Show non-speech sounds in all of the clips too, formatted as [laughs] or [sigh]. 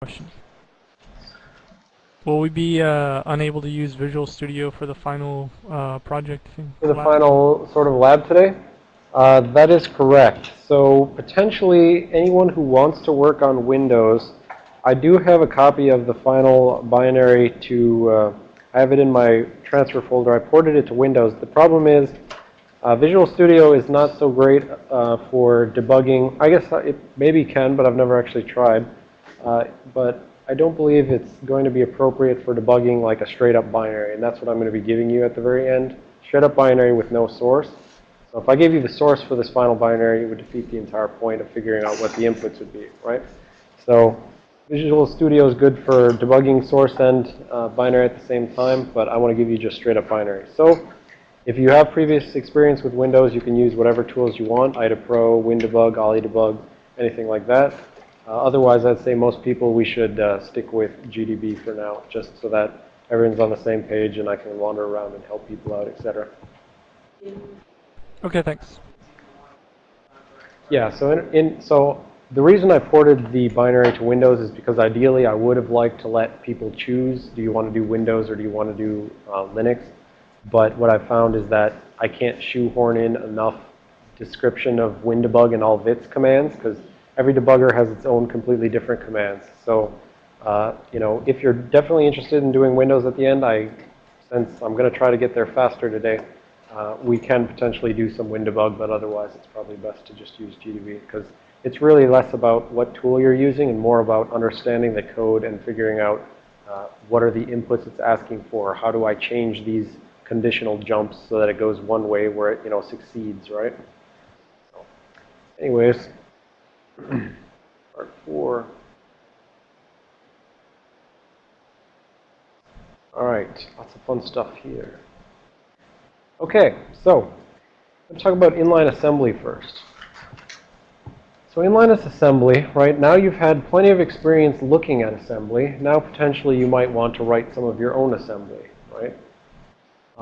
Question. Will we be uh, unable to use Visual Studio for the final uh, project? For the lab? final sort of lab today? Uh, that is correct. So potentially anyone who wants to work on Windows, I do have a copy of the final binary to, uh, I have it in my transfer folder. I ported it to Windows. The problem is uh, Visual Studio is not so great uh, for debugging. I guess it maybe can, but I've never actually tried. Uh, but I don't believe it's going to be appropriate for debugging like a straight up binary. And that's what I'm going to be giving you at the very end. Straight up binary with no source. So if I gave you the source for this final binary, it would defeat the entire point of figuring out what the inputs would be, right? So Visual Studio is good for debugging source and uh, binary at the same time, but I want to give you just straight up binary. So if you have previous experience with Windows, you can use whatever tools you want, IDA Pro, WinDebug, OllyDebug, anything like that. Uh, otherwise, I'd say most people, we should uh, stick with GDB for now, just so that everyone's on the same page and I can wander around and help people out, etc. Okay, thanks. Yeah, so in, in, so the reason I ported the binary to Windows is because ideally I would have liked to let people choose, do you want to do Windows or do you want to do uh, Linux? But what I found is that I can't shoehorn in enough description of WinDebug and all of its commands because every debugger has its own completely different commands. So, uh, you know, if you're definitely interested in doing Windows at the end, I, since I'm going to try to get there faster today, uh, we can potentially do some WinDebug, but otherwise it's probably best to just use GDB because it's really less about what tool you're using and more about understanding the code and figuring out uh, what are the inputs it's asking for. How do I change these conditional jumps so that it goes one way where it, you know, succeeds, right? So, anyways, Part four. All right, lots of fun stuff here. Okay, so let's talk about inline assembly first. So inline assembly, right, now you've had plenty of experience looking at assembly. Now potentially you might want to write some of your own assembly,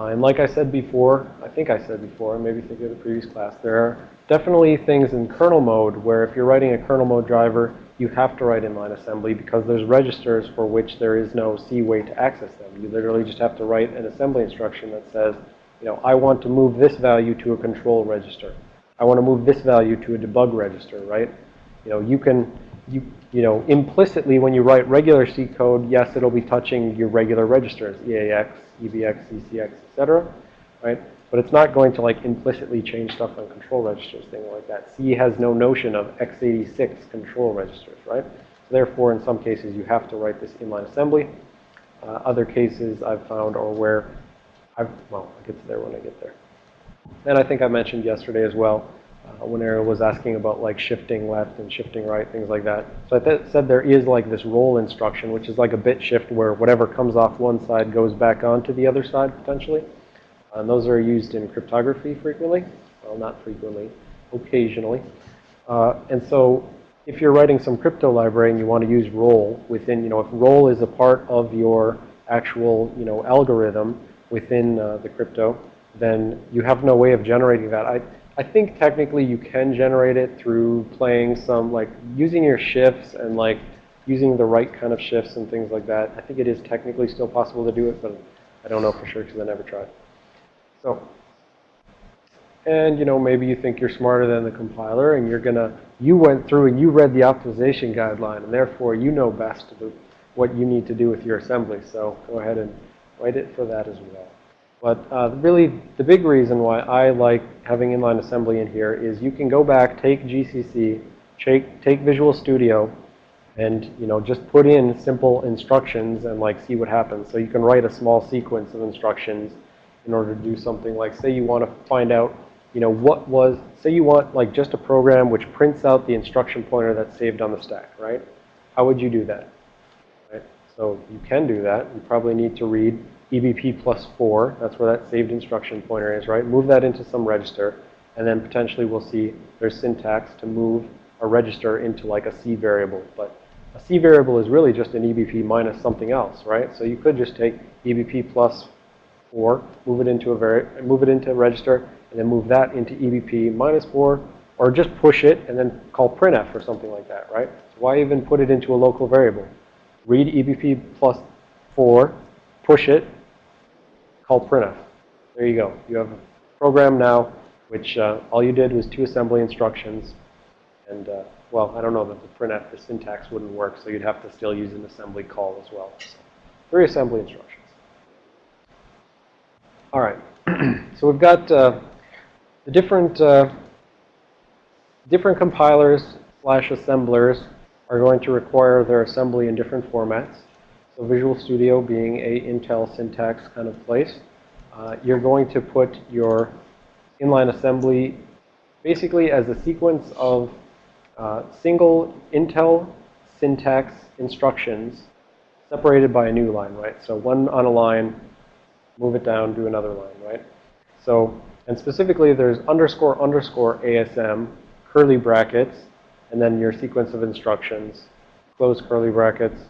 and like I said before, I think I said before, maybe think of the previous class, there are definitely things in kernel mode where if you're writing a kernel mode driver, you have to write inline assembly because there's registers for which there is no C way to access them. You literally just have to write an assembly instruction that says, you know, I want to move this value to a control register. I want to move this value to a debug register, right? You know, you can, you, you know, implicitly when you write regular C code, yes, it'll be touching your regular registers, EAX, EBX, ECX, etc. Right? But it's not going to like implicitly change stuff on control registers, things like that. C has no notion of x86 control registers, right? So therefore, in some cases, you have to write this inline assembly. Uh, other cases I've found are where I've, well, I'll get to there when I get there. And I think I mentioned yesterday as well, uh, when Ariel was asking about like shifting left and shifting right, things like that. So I said there is like this roll instruction, which is like a bit shift where whatever comes off one side goes back onto the other side potentially. And those are used in cryptography frequently. Well, not frequently, occasionally. Uh, and so if you're writing some crypto library and you want to use roll within, you know, if roll is a part of your actual, you know, algorithm within uh, the crypto, then you have no way of generating that. I, I think technically you can generate it through playing some, like using your shifts and like using the right kind of shifts and things like that. I think it is technically still possible to do it, but I don't know for sure because I never tried. So, and you know, maybe you think you're smarter than the compiler and you're going to, you went through and you read the optimization guideline and therefore you know best what you need to do with your assembly. So go ahead and write it for that as well. But uh, really, the big reason why I like having inline assembly in here is you can go back, take GCC, take, take Visual Studio, and you know just put in simple instructions and like see what happens. So you can write a small sequence of instructions in order to do something like, say you want to find out, you know, what was, say you want like just a program which prints out the instruction pointer that's saved on the stack, right? How would you do that? Right? So you can do that. You probably need to read EBP plus 4. That's where that saved instruction pointer is, right? Move that into some register. And then potentially we'll see there's syntax to move a register into like a C variable. But a C variable is really just an EBP minus something else, right? So you could just take EBP plus 4, move it into a move it into a register, and then move that into EBP minus 4, or just push it and then call printf or something like that, right? So why even put it into a local variable? read EBP plus 4, push it, call printf. There you go. You have a program now which uh, all you did was two assembly instructions. And, uh, well, I don't know that the printf, the syntax wouldn't work, so you'd have to still use an assembly call as well. So, three assembly instructions. All right. [clears throat] so we've got uh, the different, uh, different compilers slash assemblers are going to require their assembly in different formats. So Visual Studio being a Intel syntax kind of place, uh, you're going to put your inline assembly basically as a sequence of uh, single Intel syntax instructions separated by a new line, right? So one on a line, move it down, do another line, right? So, and specifically there's underscore underscore ASM, curly brackets, and then your sequence of instructions, close curly brackets,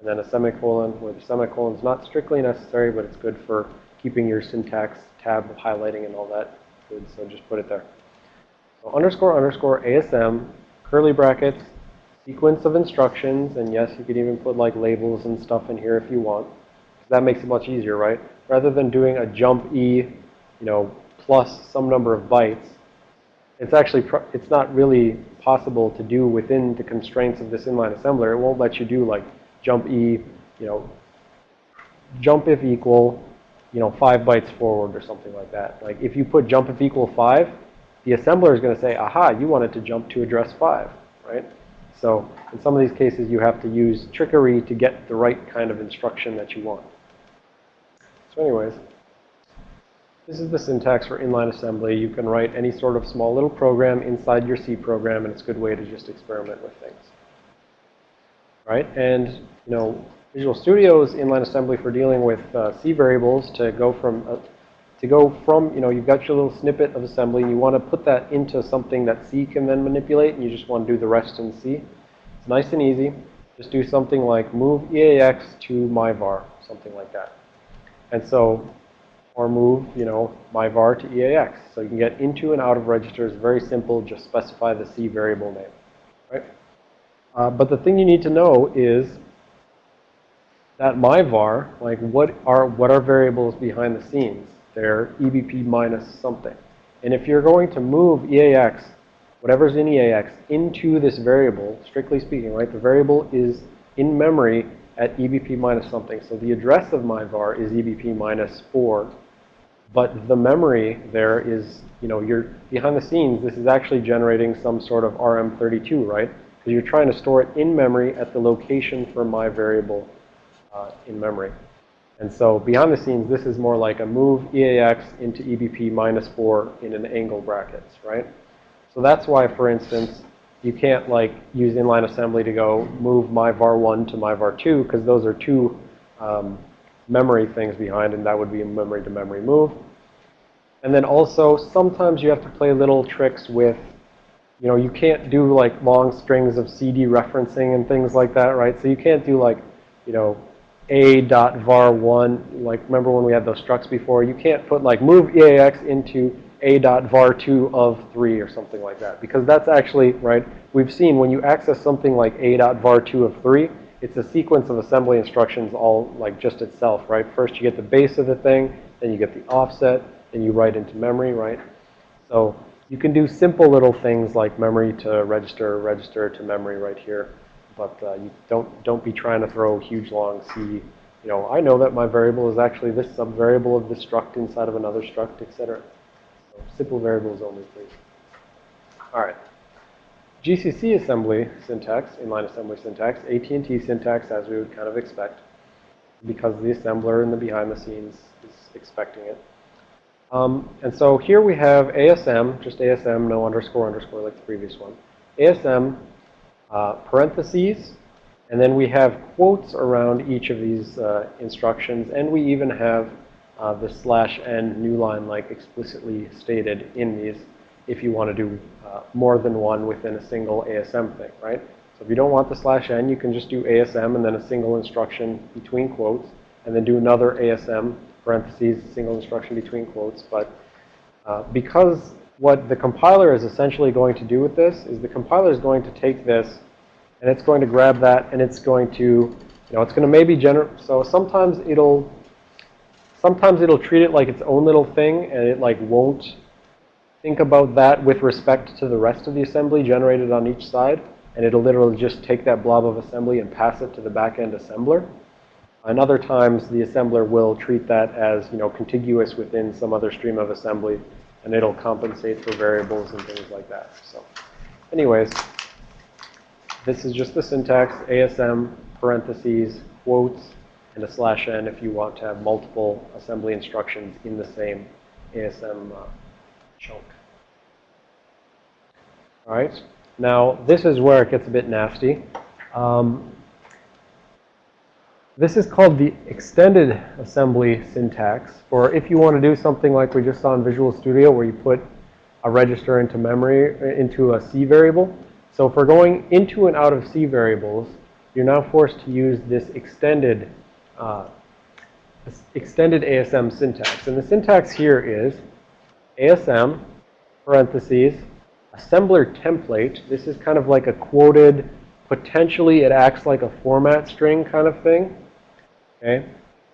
and then a semicolon where the semicolon is not strictly necessary, but it's good for keeping your syntax tab highlighting and all that good. So just put it there. So underscore underscore ASM, curly brackets, sequence of instructions, and yes, you could even put like labels and stuff in here if you want. That makes it much easier, right? Rather than doing a jump E, you know, plus some number of bytes, it's actually, it's not really possible to do within the constraints of this inline assembler. It won't let you do like jump E, you know, jump if equal, you know, five bytes forward or something like that. Like if you put jump if equal five, the assembler is going to say, aha, you wanted to jump to address five, right? So in some of these cases, you have to use trickery to get the right kind of instruction that you want. So anyways, this is the syntax for inline assembly. You can write any sort of small little program inside your C program, and it's a good way to just experiment with things. Right? And, you know, Visual Studio's inline assembly for dealing with uh, C variables to go from, uh, to go from, you know, you've got your little snippet of assembly, and you want to put that into something that C can then manipulate, and you just want to do the rest in C. It's nice and easy. Just do something like move EAX to myvar, something like that. And so or move, you know, my var to EAX. So you can get into and out of registers. Very simple. Just specify the C variable name, right? Uh, but the thing you need to know is that my var, like what are what are variables behind the scenes? They're EBP minus something. And if you're going to move EAX, whatever's in EAX, into this variable, strictly speaking, right? The variable is in memory at EBP minus something. So the address of my var is EBP minus 4 but the memory there is, you know, you're behind the scenes, this is actually generating some sort of RM32, right? You're trying to store it in memory at the location for my variable uh, in memory. And so behind the scenes, this is more like a move EAX into EBP minus 4 in an angle brackets, right? So that's why, for instance, you can't like use inline assembly to go move my var1 to my var2 because those are two um, memory things behind, and that would be a memory to memory move. And then also, sometimes you have to play little tricks with, you know, you can't do like long strings of C dereferencing and things like that, right? So you can't do like, you know, a dot var1, like remember when we had those structs before? You can't put like move EAX into a dot var2 of 3 or something like that. Because that's actually, right, we've seen when you access something like a dot var2 of 3, it's a sequence of assembly instructions all like just itself, right? First you get the base of the thing, then you get the offset, then you write into memory, right? So you can do simple little things like memory to register, register to memory right here. But uh, you don't, don't be trying to throw huge long C. You know, I know that my variable is actually this subvariable of this struct inside of another struct, etc. So simple variables only, please. All right. GCC assembly syntax, inline assembly syntax, AT&T syntax as we would kind of expect because the assembler in the behind the scenes is expecting it. Um, and so here we have ASM, just ASM, no underscore underscore like the previous one. ASM, uh, parentheses, and then we have quotes around each of these uh, instructions, and we even have uh, the slash n new line like explicitly stated in these if you want to do uh, more than one within a single ASM thing, right? So if you don't want the slash n, you can just do ASM and then a single instruction between quotes, and then do another ASM, parentheses, single instruction between quotes. But uh, because what the compiler is essentially going to do with this is the compiler is going to take this, and it's going to grab that, and it's going to You know, it's going to maybe generate, so sometimes it'll, sometimes it'll treat it like its own little thing and it like won't think about that with respect to the rest of the assembly generated on each side. And it'll literally just take that blob of assembly and pass it to the back-end assembler. And other times, the assembler will treat that as, you know, contiguous within some other stream of assembly, and it'll compensate for variables and things like that. So anyways, this is just the syntax, ASM, parentheses, quotes, and a slash n if you want to have multiple assembly instructions in the same ASM uh, chunk. All right. Now, this is where it gets a bit nasty. Um, this is called the extended assembly syntax, or if you want to do something like we just saw in Visual Studio where you put a register into memory, into a C variable. So we're going into and out of C variables, you're now forced to use this extended, uh, extended ASM syntax. And the syntax here is ASM, parentheses, assembler template. This is kind of like a quoted, potentially it acts like a format string kind of thing. Okay?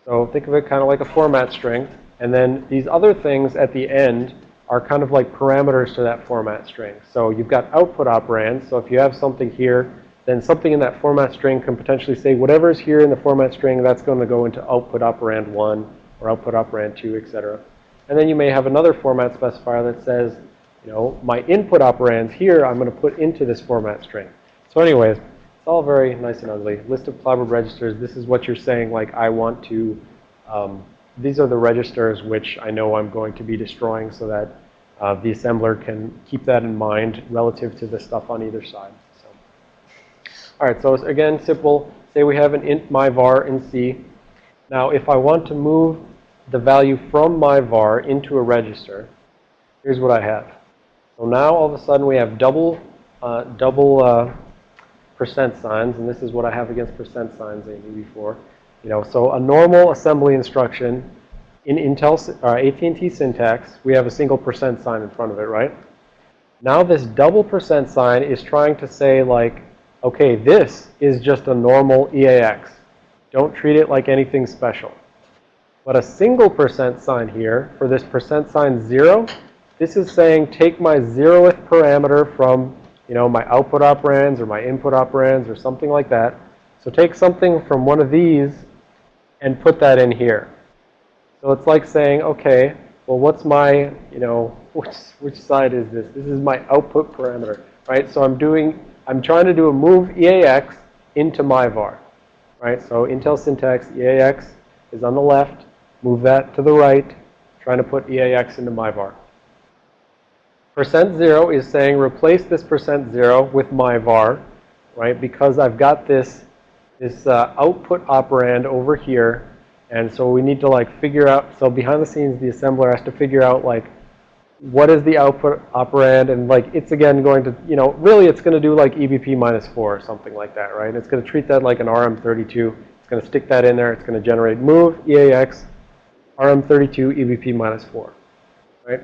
So think of it kind of like a format string. And then these other things at the end are kind of like parameters to that format string. So you've got output operands. So if you have something here, then something in that format string can potentially say whatever is here in the format string, that's going to go into output operand 1 or output operand 2, etc. And then you may have another format specifier that says, you know, my input operands here I'm going to put into this format string. So anyways, it's all very nice and ugly. List of clobbered registers. This is what you're saying, like I want to, um, these are the registers which I know I'm going to be destroying so that uh, the assembler can keep that in mind relative to the stuff on either side. So, All right, so again, simple. Say we have an int myvar in C. Now, if I want to move the value from myvar into a register, here's what I have. So now all of a sudden we have double, uh, double uh, percent signs, and this is what I have against percent signs knew before. You know, so a normal assembly instruction in Intel or uh, AT&T syntax, we have a single percent sign in front of it, right? Now this double percent sign is trying to say like, okay, this is just a normal EAX. Don't treat it like anything special. But a single percent sign here for this percent sign zero, this is saying take my zeroth parameter from you know, my output operands or my input operands or something like that. So take something from one of these and put that in here. So it's like saying, okay, well, what's my, you know, [laughs] which, which side is this? This is my output parameter, right? So I'm doing, I'm trying to do a move EAX into my var, right? So Intel syntax, EAX is on the left, move that to the right, trying to put EAX into my var. Percent zero is saying replace this percent zero with my var, right? Because I've got this, this uh, output operand over here. And so we need to like figure out, so behind the scenes, the assembler has to figure out like, what is the output operand? And like, it's again going to, you know, really it's going to do like EBP minus 4 or something like that, right? It's going to treat that like an RM32. It's going to stick that in there. It's going to generate move, EAX, RM32, EBP minus 4, right?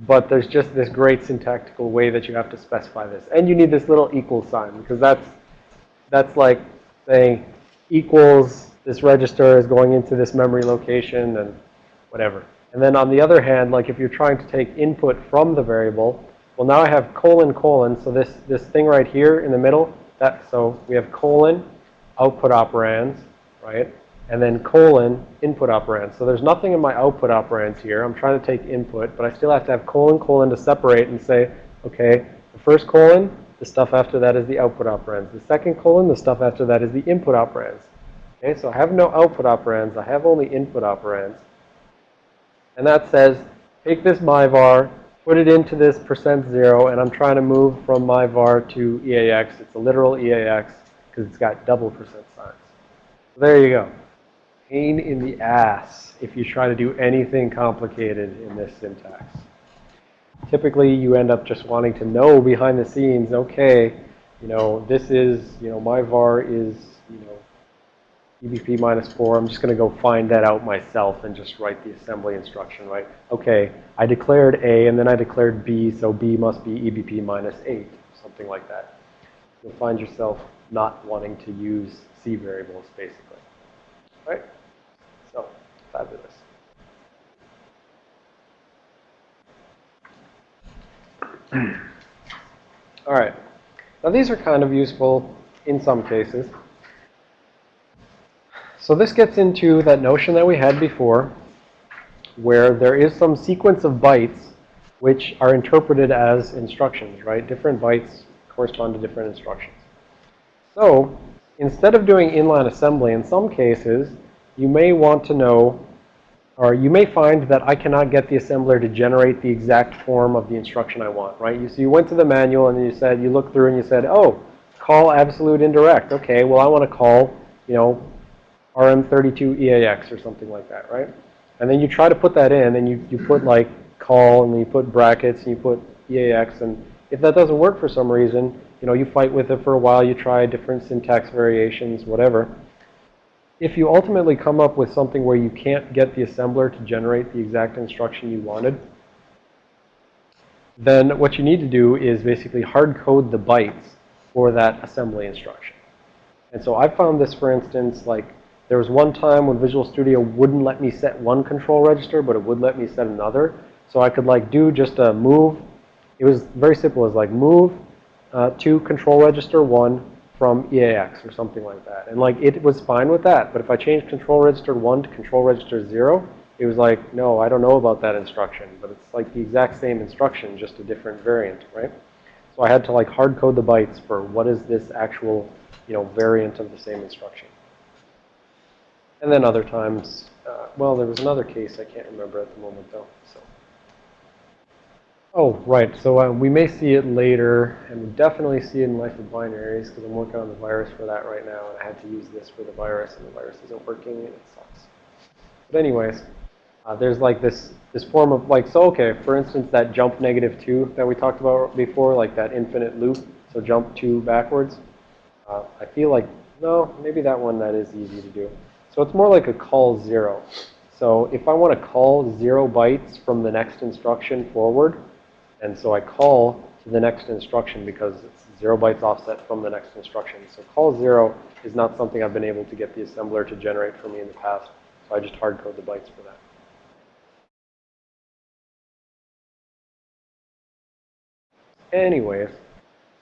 But there's just this great syntactical way that you have to specify this. And you need this little equal sign because that's, that's like saying equals this register is going into this memory location and whatever. And then on the other hand, like if you're trying to take input from the variable, well now I have colon colon. So this, this thing right here in the middle, that, so we have colon output operands, right? And then colon input operand. So there's nothing in my output operands here. I'm trying to take input, but I still have to have colon colon to separate and say, okay, the first colon, the stuff after that is the output operands. The second colon, the stuff after that is the input operands. Okay, so I have no output operands. I have only input operands. And that says, take this myvar, put it into this percent zero, and I'm trying to move from myvar to EAX. It's a literal EAX because it's got double percent signs. So there you go pain in the ass if you try to do anything complicated in this syntax. Typically, you end up just wanting to know behind the scenes, okay, you know, this is, you know, my var is, you know, EBP minus 4. I'm just going to go find that out myself and just write the assembly instruction, right? Okay, I declared A and then I declared B, so B must be EBP minus 8, something like that. You'll find yourself not wanting to use C variables, basically. Right? Fabulous. [clears throat] All right. Now these are kind of useful in some cases. So this gets into that notion that we had before where there is some sequence of bytes which are interpreted as instructions, right? Different bytes correspond to different instructions. So instead of doing inline assembly, in some cases, you may want to know, or you may find that I cannot get the assembler to generate the exact form of the instruction I want, right? You, so you went to the manual and you said, you looked through and you said, oh, call absolute indirect. Okay, well, I want to call, you know, RM32EAX or something like that, right? And then you try to put that in and you, you put like call and then you put brackets and you put EAX and if that doesn't work for some reason, you know, you fight with it for a while, you try different syntax variations, whatever. If you ultimately come up with something where you can't get the assembler to generate the exact instruction you wanted, then what you need to do is basically hard code the bytes for that assembly instruction. And so I found this, for instance, like there was one time when Visual Studio wouldn't let me set one control register, but it would let me set another. So I could like do just a move. It was very simple. It was like move uh, to control register 1 from EAX or something like that. And like it was fine with that. But if I changed control register 1 to control register 0, it was like, no, I don't know about that instruction. But it's like the exact same instruction, just a different variant, right? So I had to like hard code the bytes for what is this actual, you know, variant of the same instruction. And then other times, uh, well, there was another case I can't remember at the moment though. So. Oh, right. So uh, we may see it later, and we definitely see it in Life of Binaries because I'm working on the virus for that right now, and I had to use this for the virus, and the virus isn't working, and it sucks. But anyways, uh, there's like this this form of like so. Okay, for instance, that jump negative two that we talked about before, like that infinite loop. So jump two backwards. Uh, I feel like no, maybe that one that is easy to do. So it's more like a call zero. So if I want to call zero bytes from the next instruction forward, and so I call to the next instruction because it's zero bytes offset from the next instruction. So call zero is not something I've been able to get the assembler to generate for me in the past. So I just hard code the bytes for that. Anyways,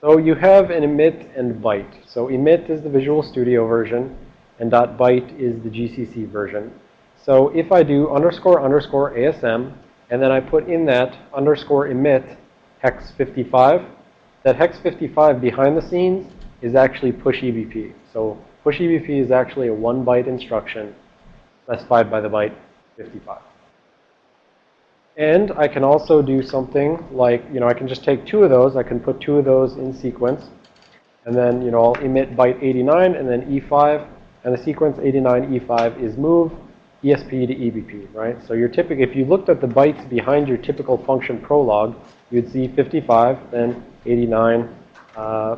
so you have an emit and byte. So emit is the Visual Studio version and .byte is the GCC version. So if I do underscore underscore ASM, and then I put in that underscore emit hex 55, that hex 55 behind the scenes is actually push EBP. So push EBP is actually a one byte instruction specified by the byte 55. And I can also do something like, you know, I can just take two of those. I can put two of those in sequence. And then, you know, I'll emit byte 89 and then E5 and the sequence 89E5 is move ESP to EBP, right? So your if you looked at the bytes behind your typical function prologue, you'd see 55, then 89, uh,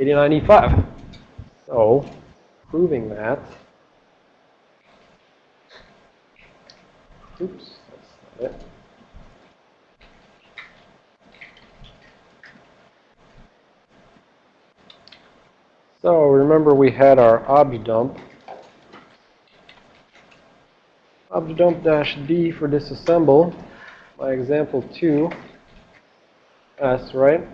89E5. So proving that, oops, that's not it. So remember we had our objdump. Objdump dash D for disassemble. My example 2. S, right?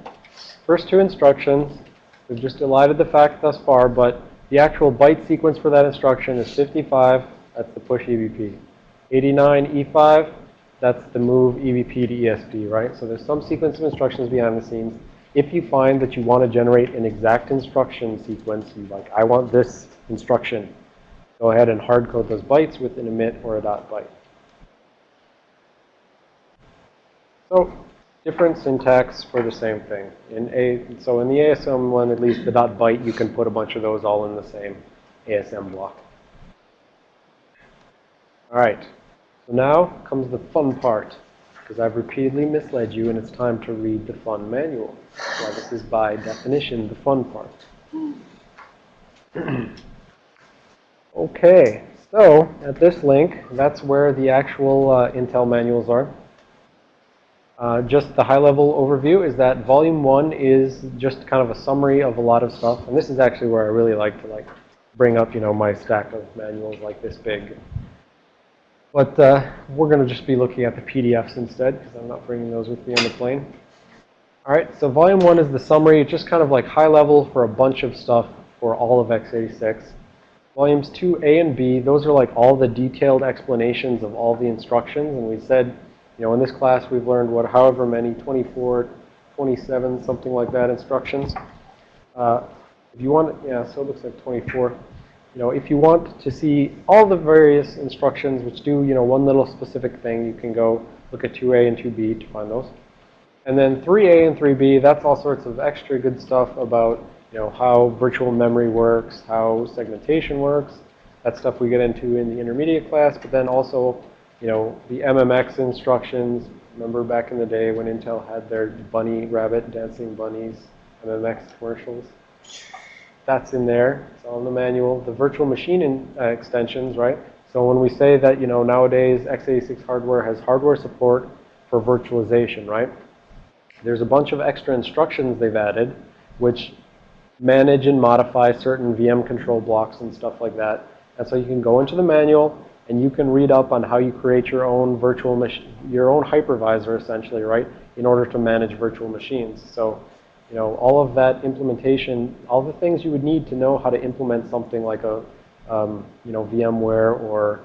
First two instructions. We've just elided the fact thus far, but the actual byte sequence for that instruction is 55. That's the push EBP. 89 E5. That's the move EBP to ESP, right? So there's some sequence of instructions behind the scenes if you find that you want to generate an exact instruction sequence, you like, I want this instruction, go ahead and hard code those bytes with an emit or a dot byte. So different syntax for the same thing. In a, so in the ASM one, at least the dot byte, you can put a bunch of those all in the same ASM block. All right. So now comes the fun part because I've repeatedly misled you and it's time to read the fun manual. So this is by definition the fun part. [clears throat] okay, so at this link, that's where the actual uh, Intel manuals are. Uh, just the high-level overview is that volume one is just kind of a summary of a lot of stuff. And this is actually where I really like to like bring up, you know, my stack of manuals like this big. But uh, we're going to just be looking at the PDFs instead because I'm not bringing those with me on the plane. All right, so volume one is the summary. It's just kind of like high level for a bunch of stuff for all of x86. Volumes 2A and B, those are like all the detailed explanations of all the instructions. And we said, you know, in this class we've learned what, however many, 24, 27, something like that instructions. Uh, if you want, yeah, so it looks like 24 you know, if you want to see all the various instructions which do, you know, one little specific thing, you can go look at 2A and 2B to find those. And then 3A and 3B, that's all sorts of extra good stuff about, you know, how virtual memory works, how segmentation works. That stuff we get into in the intermediate class, but then also, you know, the MMX instructions. Remember back in the day when Intel had their bunny, rabbit, dancing bunnies, MMX commercials? that's in there. It's all in the manual. The virtual machine in, uh, extensions, right? So when we say that, you know, nowadays x86 hardware has hardware support for virtualization, right? There's a bunch of extra instructions they've added which manage and modify certain VM control blocks and stuff like that. And so you can go into the manual and you can read up on how you create your own virtual machine, your own hypervisor essentially, right, in order to manage virtual machines. So you know, all of that implementation, all the things you would need to know how to implement something like a, um, you know, VMware or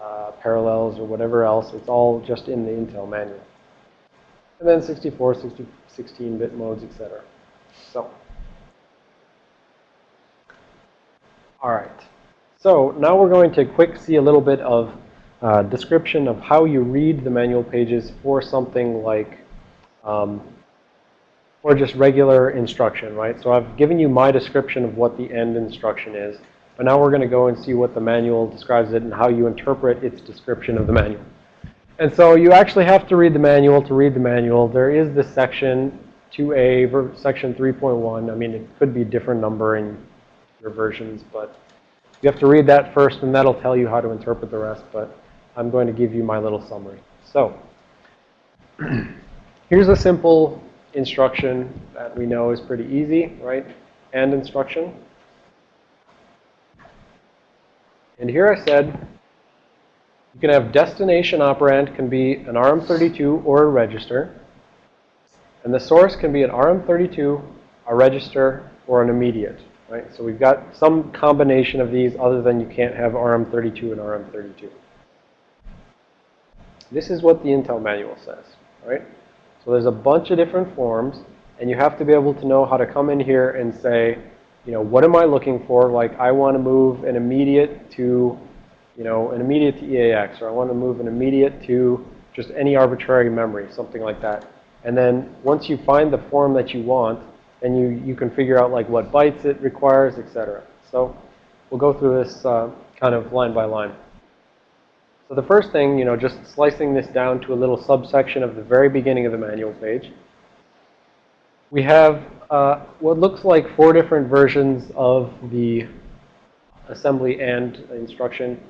uh, Parallels or whatever else, it's all just in the Intel manual. And then 64, 16-bit modes, etc. So, all right. So now we're going to quick see a little bit of uh, description of how you read the manual pages for something like um, or just regular instruction, right? So I've given you my description of what the AND instruction is. But now we're going to go and see what the manual describes it and how you interpret its description of the manual. And so you actually have to read the manual to read the manual. There is this section 2A, section 3.1. I mean, it could be different number versions, but you have to read that first, and that'll tell you how to interpret the rest. But I'm going to give you my little summary. So [clears throat] here's a simple instruction that we know is pretty easy, right? And instruction. And here I said you can have destination operand can be an RM32 or a register. And the source can be an RM32, a register, or an immediate. Right? So we've got some combination of these other than you can't have RM32 and RM32. This is what the Intel manual says. Right? So there's a bunch of different forms, and you have to be able to know how to come in here and say, you know, what am I looking for? Like, I want to move an immediate to, you know, an immediate to EAX, or I want to move an immediate to just any arbitrary memory, something like that. And then once you find the form that you want, then you, you can figure out like what bytes it requires, etc. So we'll go through this uh, kind of line by line. So the first thing, you know, just slicing this down to a little subsection of the very beginning of the manual page. We have uh, what looks like four different versions of the assembly and instruction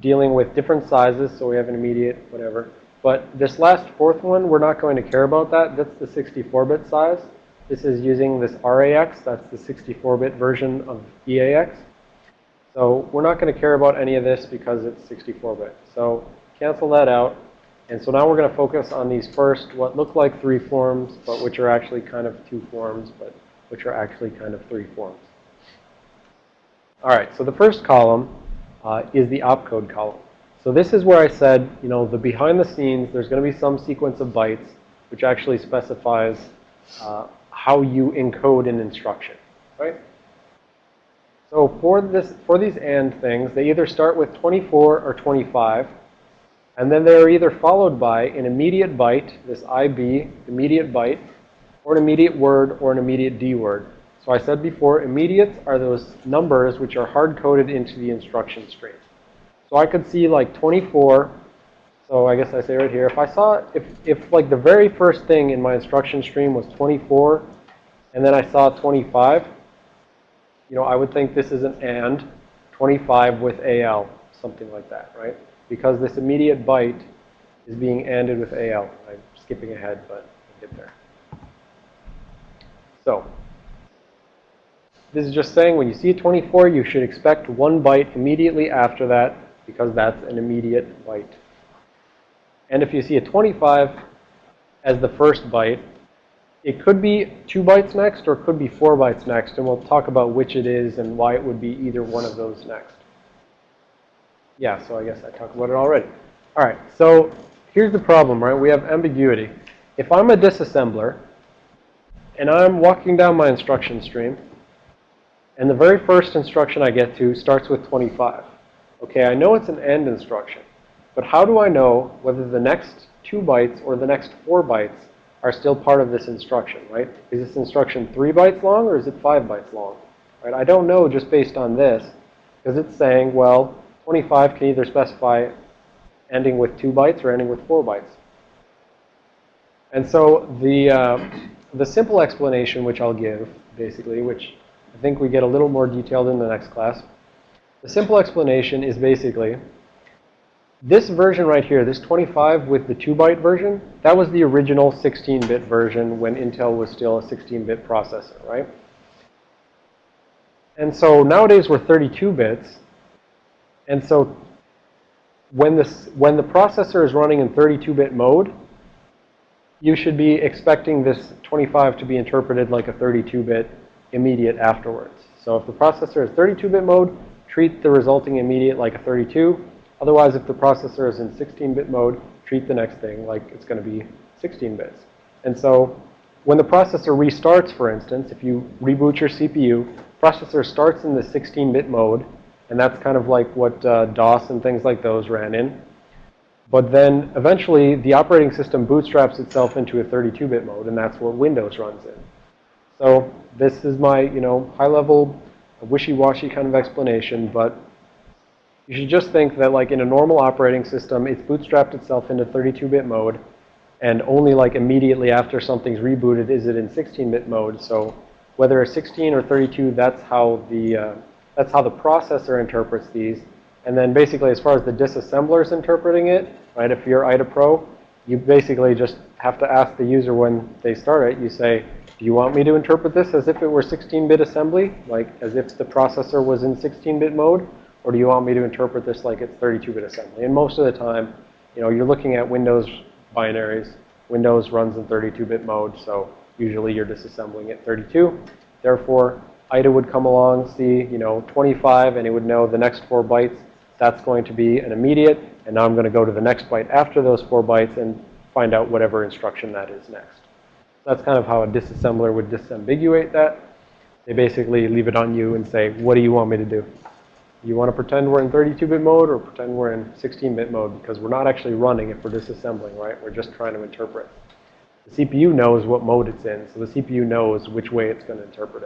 dealing with different sizes. So we have an immediate, whatever. But this last fourth one, we're not going to care about that. That's the 64-bit size. This is using this RAX. That's the 64-bit version of EAX. So we're not going to care about any of this because it's 64-bit. So cancel that out. And so now we're going to focus on these first, what look like three forms, but which are actually kind of two forms, but which are actually kind of three forms. All right, so the first column uh, is the opcode column. So this is where I said, you know, the behind the scenes, there's going to be some sequence of bytes which actually specifies uh, how you encode an instruction, right? So for this, for these AND things, they either start with 24 or 25, and then they're either followed by an immediate byte, this IB, immediate byte, or an immediate word or an immediate D word. So I said before, immediates are those numbers which are hard-coded into the instruction stream. So I could see like 24. So I guess I say right here, if I saw, if, if like the very first thing in my instruction stream was 24, and then I saw 25, you know, I would think this is an AND 25 with AL, something like that, right? Because this immediate byte is being ANDed with AL. I'm skipping ahead, but I'll get there. So, this is just saying when you see a 24, you should expect one byte immediately after that because that's an immediate byte. And if you see a 25 as the first byte, it could be two bytes next or it could be four bytes next. And we'll talk about which it is and why it would be either one of those next. Yeah, so I guess I talked about it already. All right, so here's the problem, right? We have ambiguity. If I'm a disassembler and I'm walking down my instruction stream and the very first instruction I get to starts with 25. Okay, I know it's an AND instruction, but how do I know whether the next two bytes or the next four bytes are still part of this instruction, right? Is this instruction three bytes long or is it five bytes long? Right? I don't know just based on this because it's saying, well, 25 can either specify ending with two bytes or ending with four bytes. And so the, uh, the simple explanation which I'll give, basically, which I think we get a little more detailed in the next class. The simple explanation is basically this version right here, this 25 with the 2-byte version, that was the original 16-bit version when Intel was still a 16-bit processor, right? And so nowadays we're 32 bits. And so when, this, when the processor is running in 32-bit mode, you should be expecting this 25 to be interpreted like a 32-bit immediate afterwards. So if the processor is 32-bit mode, treat the resulting immediate like a 32. Otherwise, if the processor is in 16-bit mode, treat the next thing like it's going to be 16 bits. And so when the processor restarts, for instance, if you reboot your CPU, processor starts in the 16-bit mode, and that's kind of like what uh, DOS and things like those ran in. But then eventually the operating system bootstraps itself into a 32-bit mode, and that's what Windows runs in. So this is my, you know, high-level, wishy-washy kind of explanation, but you should just think that like in a normal operating system, it's bootstrapped itself into 32-bit mode, and only like immediately after something's rebooted is it in 16-bit mode. So whether it's 16 or 32, that's how the uh, that's how the processor interprets these. And then basically, as far as the disassembler is interpreting it, right? If you're IDA Pro, you basically just have to ask the user when they start it. You say, do you want me to interpret this as if it were 16-bit assembly, like as if the processor was in 16-bit mode? Or do you want me to interpret this like it's 32-bit assembly? And most of the time, you know, you're looking at Windows binaries. Windows runs in 32-bit mode, so usually you're disassembling at 32. Therefore, IDA would come along, see, you know, 25, and it would know the next four bytes, that's going to be an immediate. And now I'm going to go to the next byte after those four bytes and find out whatever instruction that is next. That's kind of how a disassembler would disambiguate that. They basically leave it on you and say, what do you want me to do? You want to pretend we're in 32-bit mode or pretend we're in 16-bit mode? Because we're not actually running if we're disassembling, right? We're just trying to interpret. The CPU knows what mode it's in, so the CPU knows which way it's going to interpret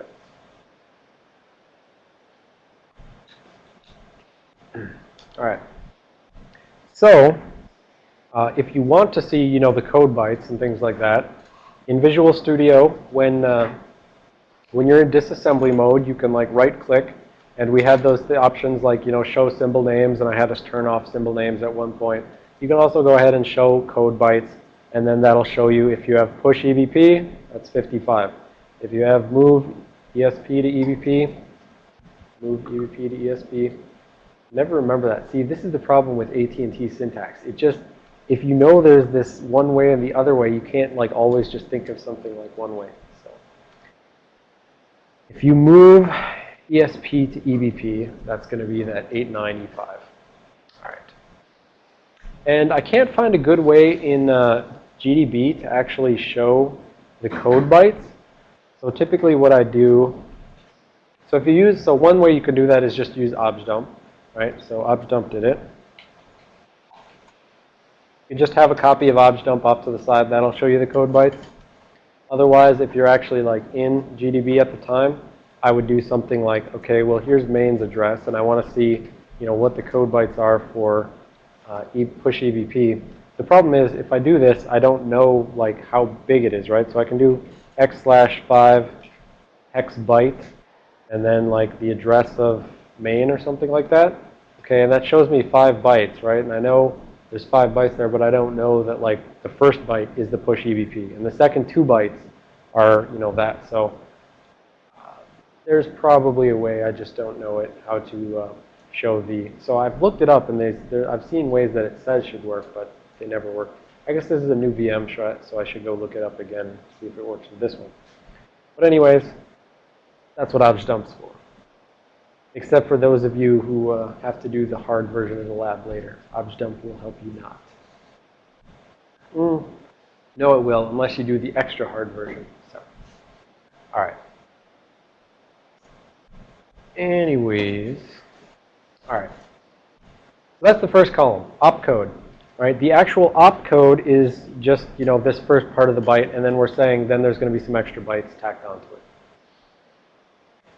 it. [clears throat] All right. So uh, if you want to see, you know, the code bytes and things like that, in Visual Studio, when, uh, when you're in disassembly mode, you can like right click and we had those options like, you know, show symbol names and I had us turn off symbol names at one point. You can also go ahead and show code bytes and then that'll show you if you have push EBP, that's 55. If you have move ESP to EBP, move EBP to ESP, never remember that. See, this is the problem with AT&T syntax. It just, if you know there's this one way and the other way, you can't like always just think of something like one way. So if you move ESP to EBP, that's going to be that 89E5. All right. And I can't find a good way in uh, GDB to actually show the code bytes. So typically what I do, so if you use, so one way you can do that is just use objdump, right? So objdump did it. You just have a copy of objdump off to the side. That'll show you the code bytes. Otherwise, if you're actually like in GDB at the time, I would do something like, okay, well, here's main's address, and I want to see, you know, what the code bytes are for uh, e push EBP. The problem is, if I do this, I don't know like how big it is, right? So I can do x slash 5 hex byte, and then like the address of main or something like that. Okay, and that shows me 5 bytes, right? And I know there's five bytes there, but I don't know that like the first byte is the push EBP, and the second two bytes are you know that. So There's probably a way, I just don't know it, how to uh, show the, so I've looked it up and they, I've seen ways that it says should work, but they never work. I guess this is a new VM shot, so I should go look it up again, see if it works with this one. But anyways, that's what ObjDump's for. Except for those of you who uh, have to do the hard version of the lab later. ObjDump will help you not. Mm. No, it will, unless you do the extra hard version. So, all right. Anyways, all right. That's the first column, opcode. Right? The actual opcode is just, you know, this first part of the byte, and then we're saying then there's going to be some extra bytes tacked onto it.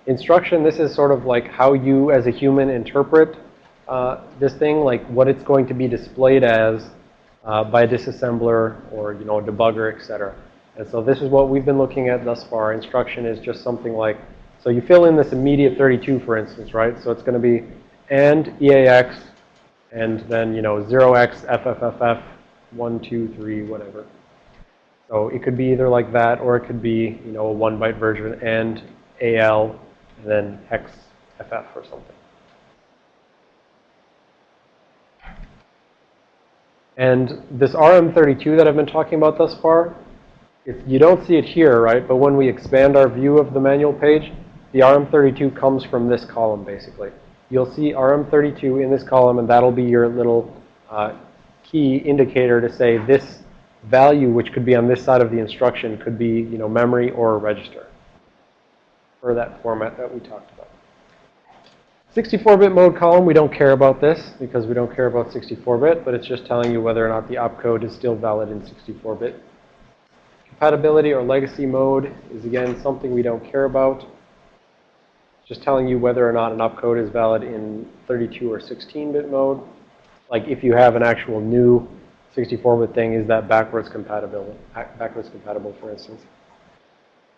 Instruction, this is sort of like how you as a human interpret uh, this thing, like what it's going to be displayed as uh, by a disassembler or, you know, a debugger, etc. And so this is what we've been looking at thus far. Instruction is just something like, so you fill in this immediate 32, for instance, right? So it's going to be and EAX and then, you know, 0x FFFF 1, 2, 3, whatever. So it could be either like that or it could be, you know, a one byte version and AL and then hex FF or something. And this RM32 that I've been talking about thus far, if you don't see it here, right? But when we expand our view of the manual page, the RM32 comes from this column, basically. You'll see RM32 in this column, and that'll be your little uh, key indicator to say this value, which could be on this side of the instruction, could be, you know, memory or register for that format that we talked about. 64-bit mode column, we don't care about this because we don't care about 64-bit, but it's just telling you whether or not the opcode is still valid in 64-bit. Compatibility or legacy mode is, again, something we don't care about. Just telling you whether or not an opcode is valid in 32 or 16-bit mode. Like if you have an actual new 64-bit thing, is that backwards compatible, backwards compatible, for instance.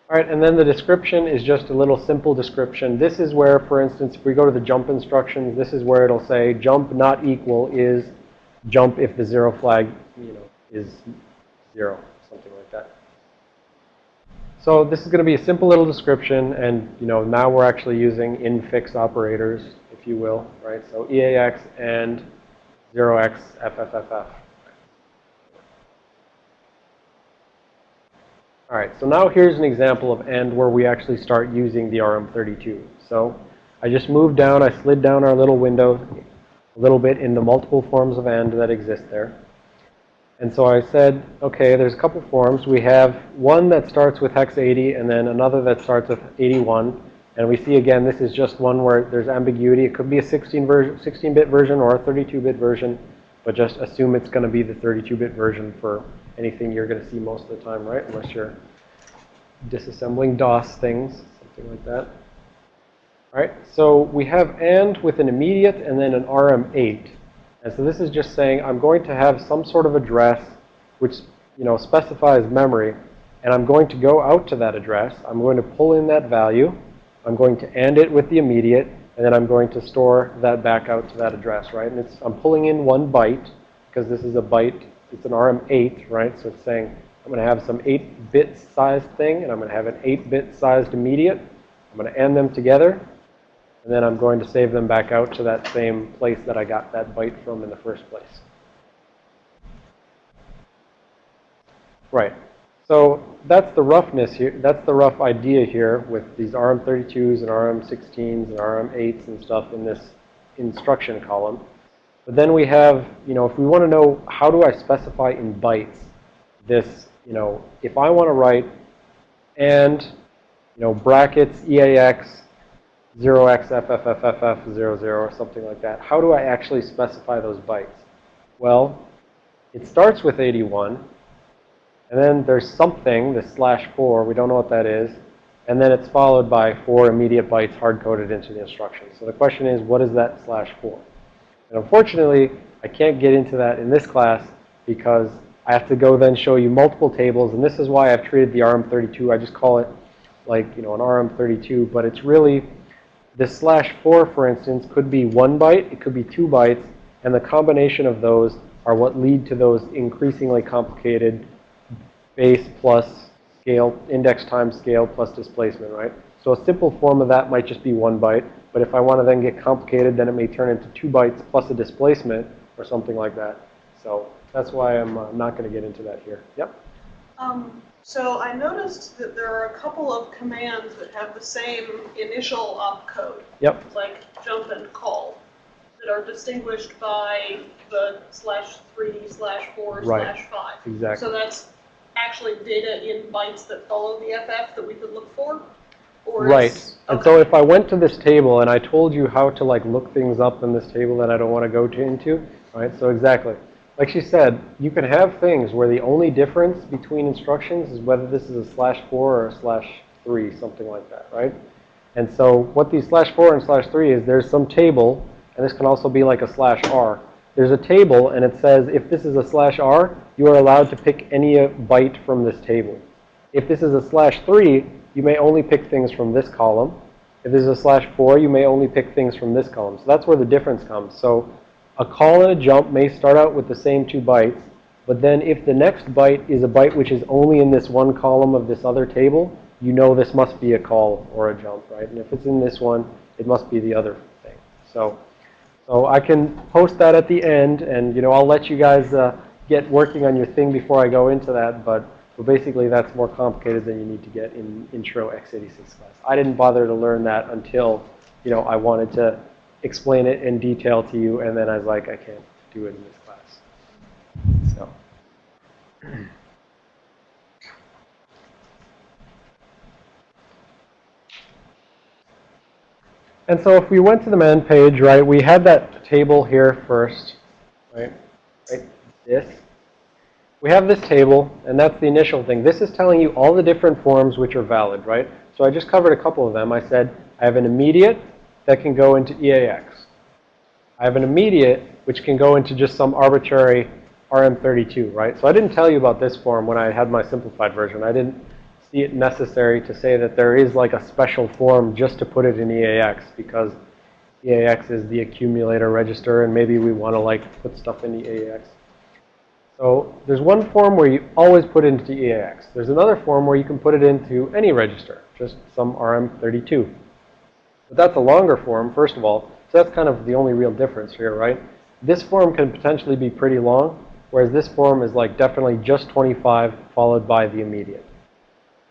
All right, and then the description is just a little simple description. This is where, for instance, if we go to the jump instructions, this is where it'll say jump not equal is jump if the zero flag, you know, is zero. So this is going to be a simple little description, and you know, now we're actually using infix operators, if you will, right? So EAX and 0x FFFF. All right, so now here's an example of AND where we actually start using the RM32. So I just moved down, I slid down our little window a little bit in the multiple forms of AND that exist there. And so I said, okay, there's a couple forms. We have one that starts with hex 80 and then another that starts with 81. And we see again, this is just one where there's ambiguity. It could be a 16 version, 16-bit version or a 32-bit version, but just assume it's going to be the 32-bit version for anything you're going to see most of the time, right? Unless you're disassembling DOS things, something like that. All right, so we have AND with an immediate and then an RM8. And so this is just saying I'm going to have some sort of address which, you know, specifies memory. And I'm going to go out to that address. I'm going to pull in that value. I'm going to AND it with the immediate. And then I'm going to store that back out to that address, right? And it's, I'm pulling in one byte because this is a byte it's an RM8, right? So it's saying I'm going to have some 8-bit sized thing, and I'm going to have an 8-bit sized immediate. I'm going to AND them together, and then I'm going to save them back out to that same place that I got that byte from in the first place. Right. So that's the roughness here. That's the rough idea here with these RM32s and RM16s and RM8s and stuff in this instruction column. But then we have, you know, if we want to know how do I specify in bytes this, you know, if I want to write and, you know, brackets EAX 0xFFFFF00 or something like that, how do I actually specify those bytes? Well, it starts with 81, and then there's something, the slash 4, we don't know what that is, and then it's followed by four immediate bytes hard-coded into the instruction. So the question is, what is that slash 4? And unfortunately, I can't get into that in this class because I have to go then show you multiple tables. And this is why I've treated the RM32. I just call it like, you know, an RM32. But it's really, this slash 4, for instance, could be one byte. It could be two bytes. And the combination of those are what lead to those increasingly complicated base plus scale, index times scale plus displacement, right? So a simple form of that might just be one byte. But if I want to then get complicated, then it may turn into two bytes plus a displacement or something like that. So that's why I'm uh, not going to get into that here. Yep. Um, so I noticed that there are a couple of commands that have the same initial opcode, Yep. like jump and call, that are distinguished by the slash three, slash four, Right. slash five. Exactly. So that's actually data in bytes that follow the FF that we could look for? Right. And so if I went to this table and I told you how to like look things up in this table that I don't want to go to into, right? So exactly. Like she said, you can have things where the only difference between instructions is whether this is a slash 4 or a slash 3, something like that, right? And so what these slash 4 and slash 3 is there's some table, and this can also be like a slash R. There's a table, and it says if this is a slash R, you are allowed to pick any byte from this table. If this is a slash 3, you may only pick things from this column. If this is a slash 4, you may only pick things from this column. So that's where the difference comes. So a call and a jump may start out with the same two bytes, but then if the next byte is a byte which is only in this one column of this other table, you know this must be a call or a jump, right? And if it's in this one, it must be the other thing. So, so I can post that at the end, and you know I'll let you guys uh, get working on your thing before I go into that. But, but basically, that's more complicated than you need to get in Intro x86 class. I didn't bother to learn that until you know I wanted to explain it in detail to you, and then I was like, I can't do it in this class. So. And so if we went to the man page, right, we had that table here first, right, right, this. We have this table, and that's the initial thing. This is telling you all the different forms which are valid, right? So I just covered a couple of them. I said I have an immediate that can go into EAX. I have an immediate which can go into just some arbitrary RM32, right? So I didn't tell you about this form when I had my simplified version. I didn't see it necessary to say that there is like a special form just to put it in EAX because EAX is the accumulator register and maybe we want to like put stuff in the EAX. So there's one form where you always put it into EAX. There's another form where you can put it into any register, just some RM32. But that's a longer form, first of all. So that's kind of the only real difference here, right? This form can potentially be pretty long, whereas this form is like definitely just 25 followed by the immediate.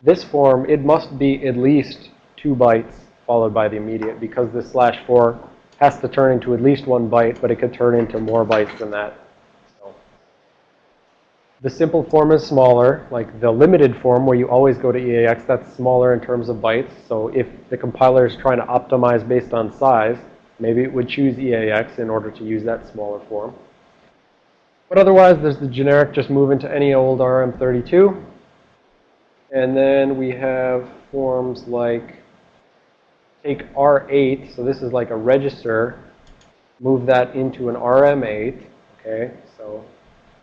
This form, it must be at least two bytes followed by the immediate because this slash 4 has to turn into at least one byte, but it could turn into more bytes than that. The simple form is smaller, like the limited form where you always go to EAX, that's smaller in terms of bytes. So if the compiler is trying to optimize based on size, maybe it would choose EAX in order to use that smaller form. But otherwise, there's the generic just move into any old RM32. And then we have forms like take R8, so this is like a register, move that into an RM8, okay?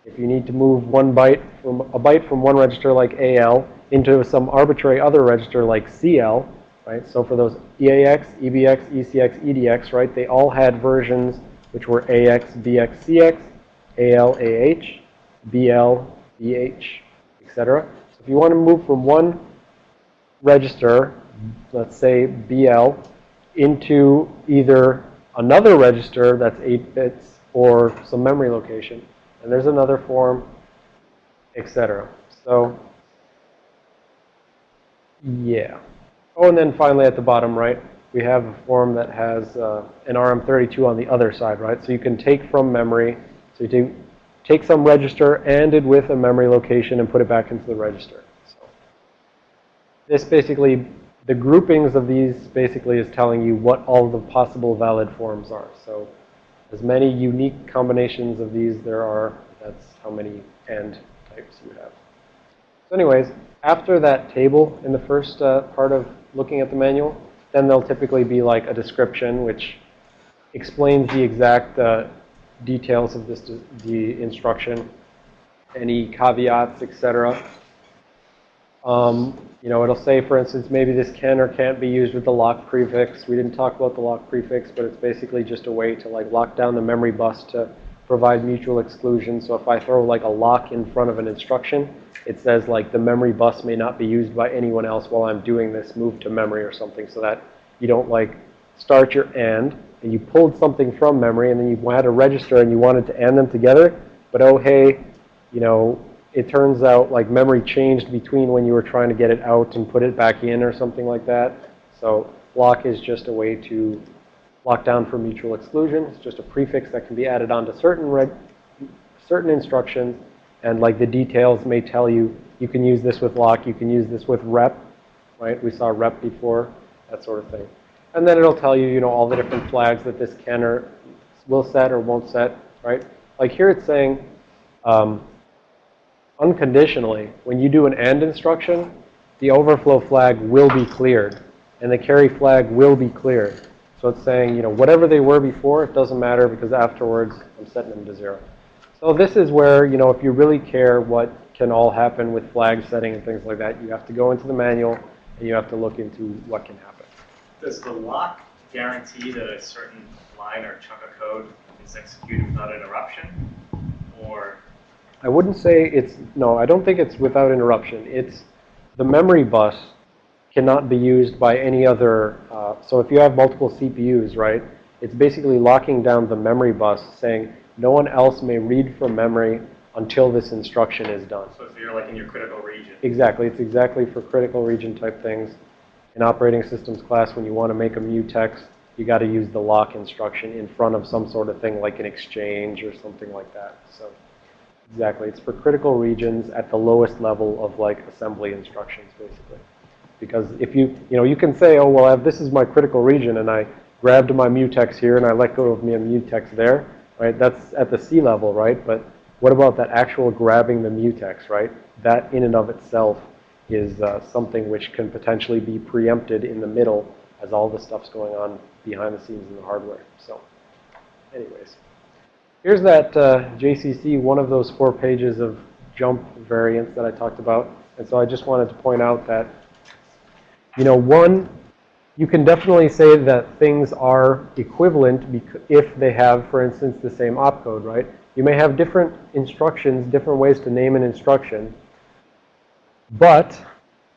If you need to move one byte from a byte from one register like AL into some arbitrary other register like CL, right? So for those EAX, EBX, ECX, EDX, right? They all had versions which were AX, BX, CX, AL, AH, BL, BH, etc. So if you want to move from one register, let's say BL, into either another register that's 8 bits or some memory location, and there's another form, etc. So, yeah. Oh, and then finally at the bottom right, we have a form that has uh, an RM32 on the other side, right? So you can take from memory, so you take, take some register and it with a memory location and put it back into the register. So this basically, the groupings of these basically is telling you what all the possible valid forms are. So as many unique combinations of these there are, that's how many AND types you have. So anyways, after that table in the first uh, part of looking at the manual, then there'll typically be like a description which explains the exact uh, details of this the instruction, any caveats, etc. Um, you know, it'll say, for instance, maybe this can or can't be used with the lock prefix. We didn't talk about the lock prefix, but it's basically just a way to like lock down the memory bus to provide mutual exclusion. So if I throw like a lock in front of an instruction, it says like the memory bus may not be used by anyone else while I'm doing this move to memory or something so that you don't like start your AND and you pulled something from memory and then you had a register and you wanted to AND them together. But oh, hey, you know, it turns out like memory changed between when you were trying to get it out and put it back in or something like that. So lock is just a way to lock down for mutual exclusion. It's just a prefix that can be added onto certain certain instructions. And like the details may tell you, you can use this with lock, you can use this with rep, right? We saw rep before, that sort of thing. And then it'll tell you, you know, all the different flags that this can or will set or won't set, right? Like here it's saying, um, unconditionally, when you do an AND instruction, the overflow flag will be cleared and the carry flag will be cleared. So it's saying, you know, whatever they were before, it doesn't matter because afterwards I'm setting them to zero. So this is where, you know, if you really care what can all happen with flag setting and things like that, you have to go into the manual and you have to look into what can happen. Does the lock guarantee that a certain line or chunk of code is executed without interruption? Or I wouldn't say it's, no, I don't think it's without interruption. It's the memory bus cannot be used by any other, uh, so if you have multiple CPUs, right, it's basically locking down the memory bus saying no one else may read from memory until this instruction is done. so if you're like in your critical region, Exactly. It's exactly for critical region type things. In operating systems class, when you want to make a mutex, you got to use the lock instruction in front of some sort of thing like an exchange or something like that. So exactly. It's for critical regions at the lowest level of like assembly instructions, basically. Because if you, you know, you can say, oh, well, this is my critical region, and I grabbed my mutex here, and I let go of my mutex there, right? That's at the C level, right? But what about that actual grabbing the mutex, right? That in and of itself is uh, something which can potentially be preempted in the middle as all the stuff's going on behind the scenes in the hardware. So anyways, here's that uh, JCC, one of those four pages of jump variants that I talked about. And so I just wanted to point out that, you know, one, you can definitely say that things are equivalent if they have, for instance, the same opcode, right? You may have different instructions, different ways to name an instruction, but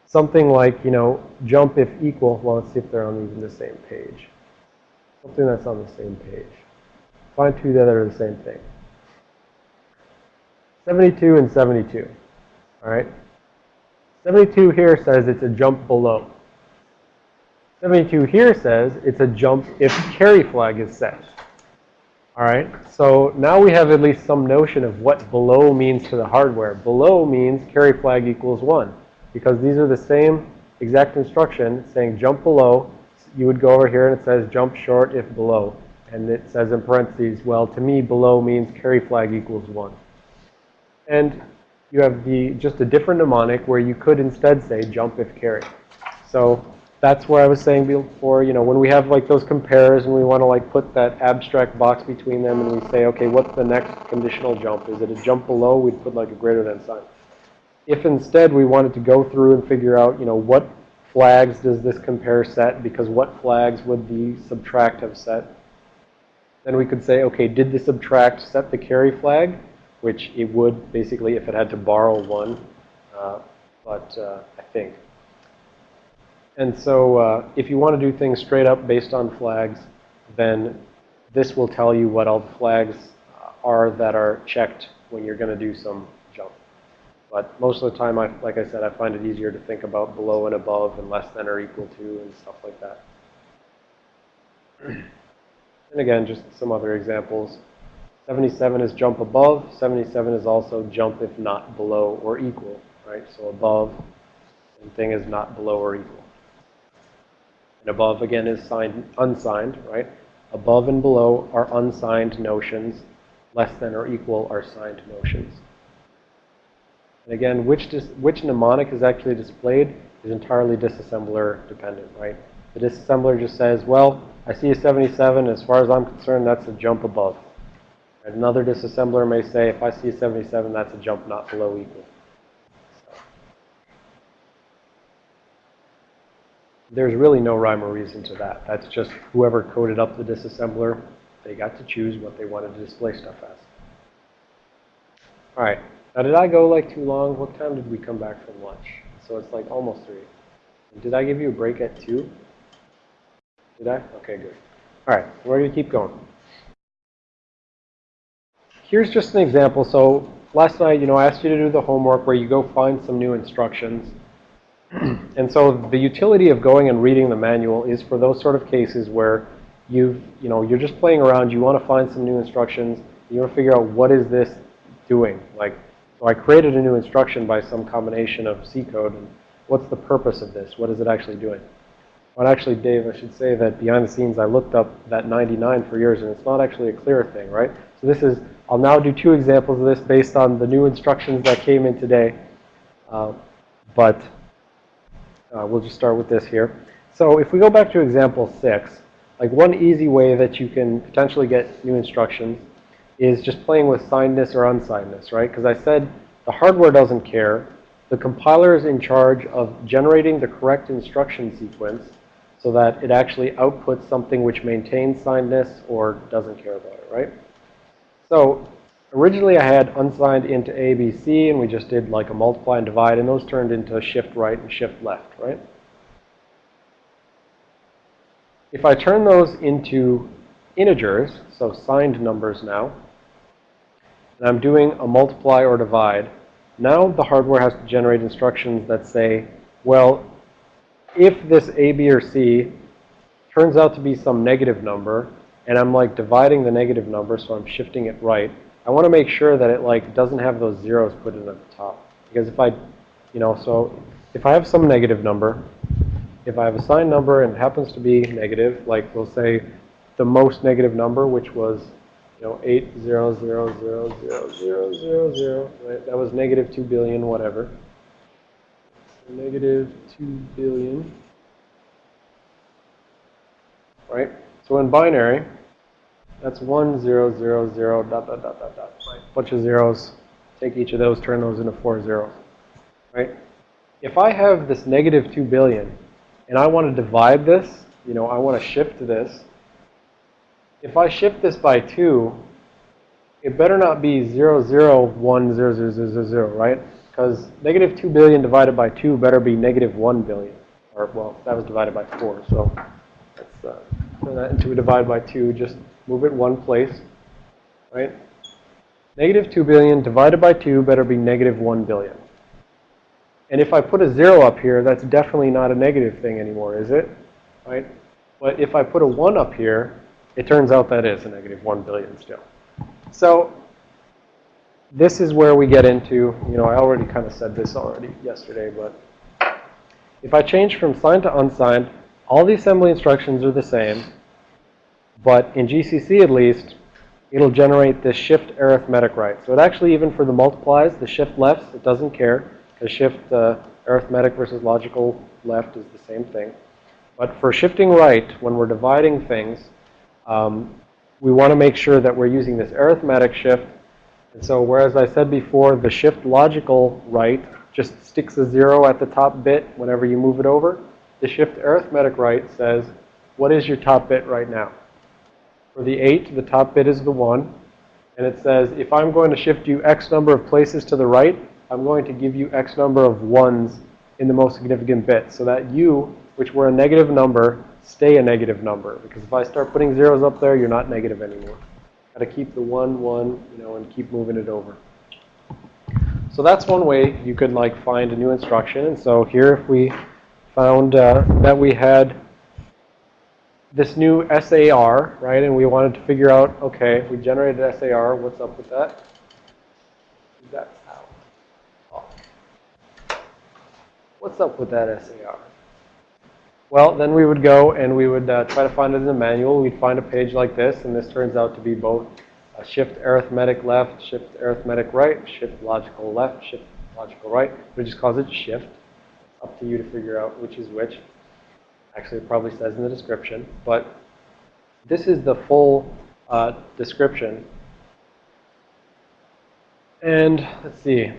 something like, you know, jump if equal, well, let's see if they're on even the same page. Something that's on the same page. Find two that are the same thing. 72 and 72. All right? 72 here says it's a jump below. 72 here says it's a jump if carry flag is set. All right, so now we have at least some notion of what below means to the hardware. Below means carry flag equals 1 because these are the same exact instruction saying jump below. You would go over here and it says jump short if below. And it says in parentheses, well, to me, below means carry flag equals 1. And you have the just a different mnemonic where you could instead say jump if carry. So that's where I was saying before, you know, when we have like those compares and we want to like put that abstract box between them and we say, okay, what's the next conditional jump? Is it a jump below? We'd put like a greater than sign. If instead we wanted to go through and figure out, you know, what flags does this compare set because what flags would the subtract have set? Then we could say, okay, did the subtract set the carry flag? Which it would basically if it had to borrow one, uh, but uh, I think. And so uh, if you want to do things straight up based on flags, then this will tell you what all the flags are that are checked when you're going to do some jump. But most of the time, I, like I said, I find it easier to think about below and above and less than or equal to and stuff like that. [clears throat] And again, just some other examples. 77 is jump above. 77 is also jump if not below or equal, right? So above and thing is not below or equal. And above, again, is signed, unsigned, right? Above and below are unsigned notions. Less than or equal are signed notions. And again, which, which mnemonic is actually displayed is entirely disassembler dependent, right? The disassembler just says, well, I see a 77. As far as I'm concerned, that's a jump above. Another disassembler may say, if I see a 77, that's a jump not below equal. There's really no rhyme or reason to that. That's just whoever coded up the disassembler, they got to choose what they wanted to display stuff as. All right. Now, did I go like too long? What time did we come back from lunch? So it's like almost 3. Did I give you a break at 2? Did I? Okay, good. All right. We're going to keep going. Here's just an example. So last night, you know, I asked you to do the homework where you go find some new instructions. [clears throat] and so the utility of going and reading the manual is for those sort of cases where you've, you know, you're just playing around, you want to find some new instructions, you want to figure out what is this doing. Like, so I created a new instruction by some combination of C code, and what's the purpose of this? What is it actually doing? Well, actually, Dave, I should say that behind the scenes, I looked up that 99 for years, and it's not actually a clear thing, right? So this is, I'll now do two examples of this based on the new instructions that came in today. Uh, but uh, we'll just start with this here. So if we go back to example 6, like one easy way that you can potentially get new instructions is just playing with signedness or unsignedness, right? Because I said the hardware doesn't care. The compiler is in charge of generating the correct instruction sequence so that it actually outputs something which maintains signedness or doesn't care about it, right? So originally I had unsigned into A, B, C, and we just did like a multiply and divide, and those turned into shift right and shift left, right? If I turn those into integers, so signed numbers now, and I'm doing a multiply or divide, now the hardware has to generate instructions that say, well, if this A, B, or C turns out to be some negative number, and I'm like dividing the negative number, so I'm shifting it right, I want to make sure that it like doesn't have those zeros put in at the top. Because if I, you know, so if I have some negative number, if I have a signed number and it happens to be negative, like we'll say the most negative number, which was, you know, 8000000, right? That was negative 2 billion, whatever. Negative 2 billion. Right? So in binary, that's 1, 0, 0, 0, dot, dot, dot, dot, dot. Right? Bunch of zeros. Take each of those, turn those into four zeros. Right? If I have this negative 2 billion, and I want to divide this, you know, I want to shift this. If I shift this by 2, it better not be 0, 0, 1, 0, 0, 0, 0, 0, right? Because negative 2 billion divided by 2 better be negative 1 billion. Or, well, that was divided by 4, so let's uh, turn that into a divide by 2. Just move it one place, right? Negative 2 billion divided by 2 better be negative 1 billion. And if I put a 0 up here, that's definitely not a negative thing anymore, is it? Right? But if I put a 1 up here, it turns out that is a negative 1 billion still. So this is where we get into, you know, I already kind of said this already yesterday, but if I change from signed to unsigned, all the assembly instructions are the same. But in GCC at least, it'll generate this shift arithmetic right. So it actually, even for the multiplies, the shift lefts, it doesn't care. Because shift uh, arithmetic versus logical left is the same thing. But for shifting right, when we're dividing things, um, we want to make sure that we're using this arithmetic shift. And so whereas I said before, the shift logical right just sticks a zero at the top bit whenever you move it over, the shift arithmetic right says, what is your top bit right now? For the 8, the top bit is the 1. And it says, if I'm going to shift you x number of places to the right, I'm going to give you x number of 1s in the most significant bit. So that you, which were a negative number, stay a negative number. Because if I start putting zeros up there, you're not negative anymore. To keep the 1, 1, you know, and keep moving it over. So that's one way you could like find a new instruction. And so here if we found uh, that we had this new SAR, right? And we wanted to figure out, okay, we generated SAR, what's up with that? That's. Oh. What's up with that SAR? Well, then we would go and we would uh, try to find it in the manual. We'd find a page like this, and this turns out to be both shift arithmetic left, shift arithmetic right, shift logical left, shift logical right. We just calls it shift. Up to you to figure out which is which. Actually, it probably says in the description. But this is the full uh, description. And let's see.